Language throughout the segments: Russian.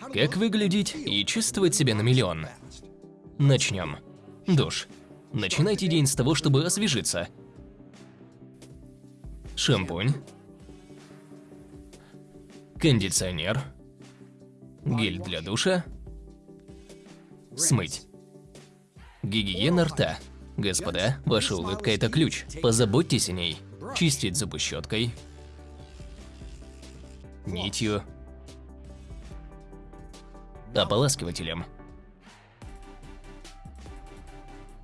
Как выглядеть и чувствовать себя на миллион? Начнем. Душ. Начинайте день с того, чтобы освежиться. Шампунь. Кондиционер. Гель для душа. Смыть. Гигиена рта. Господа, ваша улыбка – это ключ. Позаботьтесь о ней. Чистить зубы щеткой. Нитью. Ополаскивателем.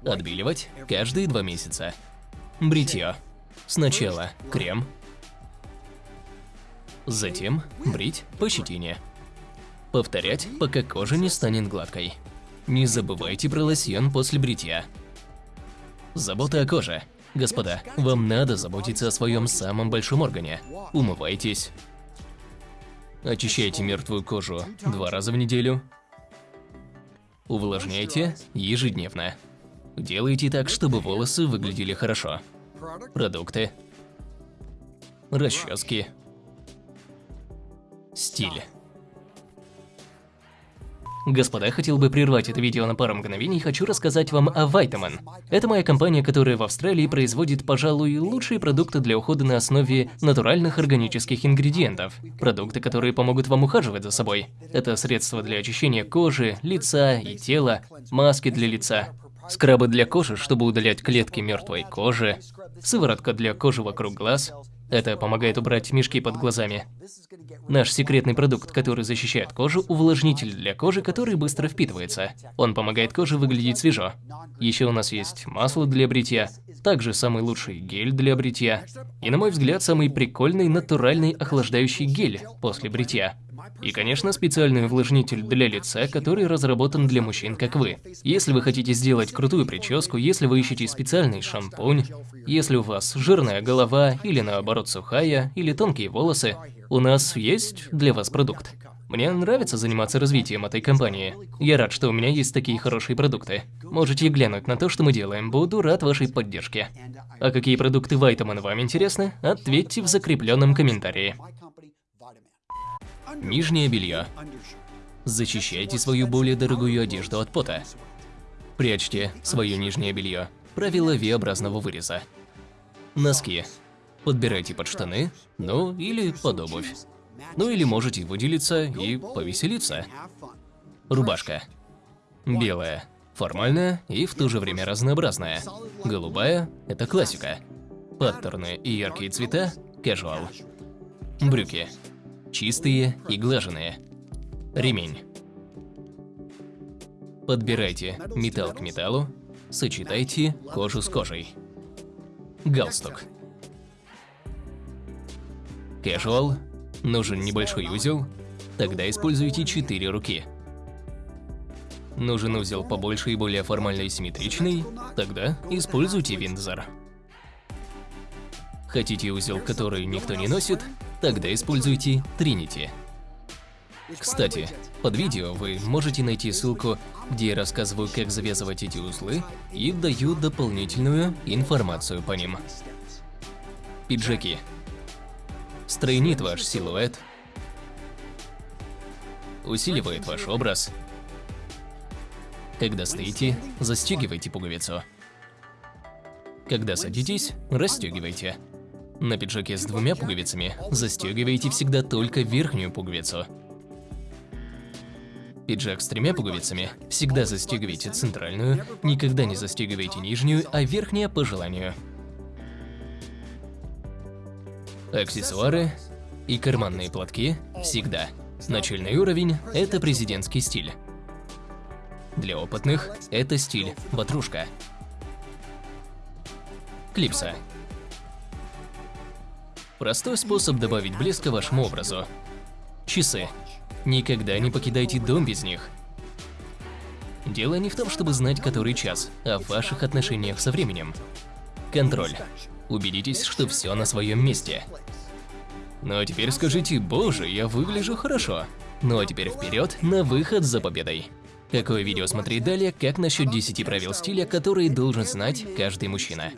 Отбеливать каждые два месяца. Бритье. Сначала крем. Затем брить по щетине. Повторять, пока кожа не станет гладкой. Не забывайте про лосьон после бритья. Забота о коже. Господа, вам надо заботиться о своем самом большом органе. Умывайтесь. Очищайте мертвую кожу два раза в неделю. Увлажняйте ежедневно. Делайте так, чтобы волосы выглядели хорошо. Продукты. Расчески. Стиль. Господа, хотел бы прервать это видео на пару мгновений и хочу рассказать вам о Vitamin. Это моя компания, которая в Австралии производит, пожалуй, лучшие продукты для ухода на основе натуральных органических ингредиентов. Продукты, которые помогут вам ухаживать за собой. Это средства для очищения кожи, лица и тела, маски для лица, скрабы для кожи, чтобы удалять клетки мертвой кожи, сыворотка для кожи вокруг глаз, это помогает убрать мешки под глазами. Наш секретный продукт, который защищает кожу, увлажнитель для кожи, который быстро впитывается. Он помогает коже выглядеть свежо. Еще у нас есть масло для бритья, также самый лучший гель для бритья. И, на мой взгляд, самый прикольный натуральный охлаждающий гель после бритья. И, конечно, специальный увлажнитель для лица, который разработан для мужчин, как вы. Если вы хотите сделать крутую прическу, если вы ищете специальный шампунь, если у вас жирная голова или наоборот сухая, или тонкие волосы, у нас есть для вас продукт. Мне нравится заниматься развитием этой компании. Я рад, что у меня есть такие хорошие продукты. Можете глянуть на то, что мы делаем. Буду рад вашей поддержке. А какие продукты Вайтаман вам интересны? Ответьте в закрепленном комментарии. Нижнее белье. Защищайте свою более дорогую одежду от пота. Прячьте свое нижнее белье. Правило V-образного выреза. Носки. Подбирайте под штаны, ну или под обувь. Ну или можете выделиться и повеселиться. Рубашка. Белая. Формальная и в то же время разнообразная. Голубая – это классика. Паттерны и яркие цвета – casual. Брюки чистые и глаженные. Ремень. Подбирайте металл к металлу, сочетайте кожу с кожей. Галстук. Casual. Нужен небольшой узел, тогда используйте 4 руки. Нужен узел побольше и более формально и симметричный, тогда используйте Виндзор. Хотите узел, который никто не носит? Тогда используйте Trinity. Кстати, под видео вы можете найти ссылку, где я рассказываю, как завязывать эти узлы и даю дополнительную информацию по ним. Пиджаки. Стройнит ваш силуэт, усиливает ваш образ. Когда стоите, застегивайте пуговицу. Когда садитесь, расстегивайте. На пиджаке с двумя пуговицами застегивайте всегда только верхнюю пуговицу. Пиджак с тремя пуговицами всегда застегивайте центральную, никогда не застегивайте нижнюю, а верхняя по желанию. Аксессуары и карманные платки всегда. Начальный уровень – это президентский стиль. Для опытных – это стиль ватрушка. Клипса Простой способ добавить блеска вашему образу. Часы. Никогда не покидайте дом без них. Дело не в том, чтобы знать, который час, а в ваших отношениях со временем. Контроль. Убедитесь, что все на своем месте. Ну а теперь скажите, боже, я выгляжу хорошо. Ну а теперь вперед на выход за победой. Какое видео смотреть далее, как насчет 10 правил стиля, которые должен знать каждый мужчина.